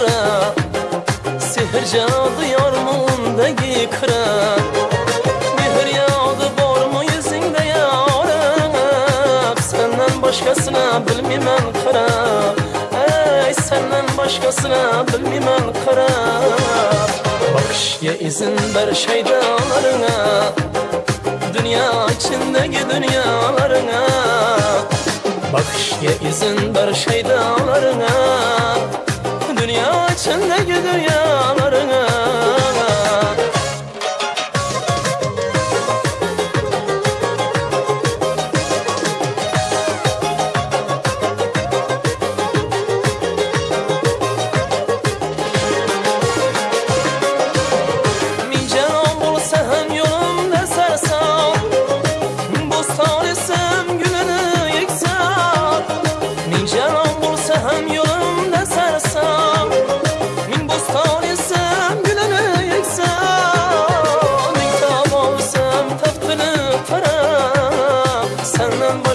kıra. Sihirca duyar mı ondaki kıra. Mihir yağdı bor mu yüzünde yarak. Senden başkasına bilmimen kıra Ey senden başkasına bilmimen kıra Bakışya izin ver şeydalarına Dünya içindeki dünyalarına. Bakış Bakışya izin ver şeydalarına Dünya içindeki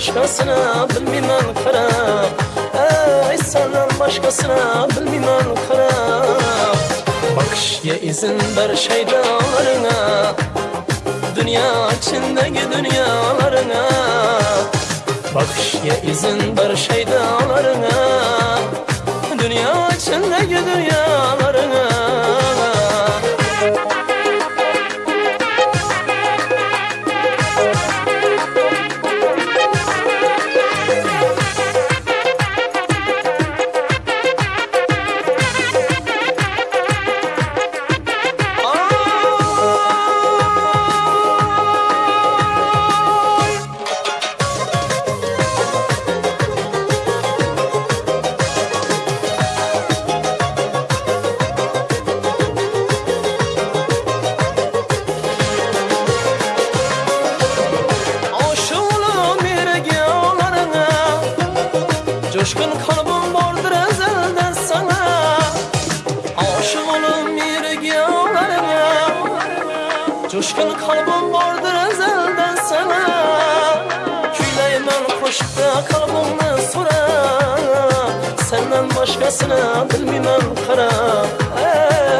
başkasına bilmem karam Ey senden başkasına bilmem karam Bakışya izin ver şeydalarına Dünya içindeki dünyalarına. Bakışya izin ver şeydalarına Coşkun kalbim vardır ezelden sana. Aşığım bir yollarına Coşkun kalbim vardır ezelden sana. Küyleymen koşup da kalbimni sorar Senden başkasına bilmem kara.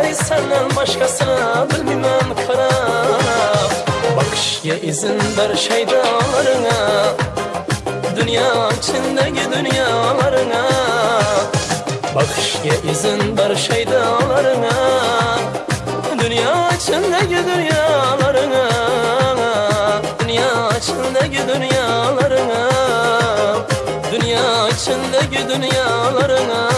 Ey senden başkasına bilmem kara. Bakışya izin ver şeydalarına Dünya içindeki dünyalarına. Bakışya izin ver şeydalarına Dünya içindeki dünyalarına. Dünya içindeki dünyalarına. Dünya içindeki dünyalarına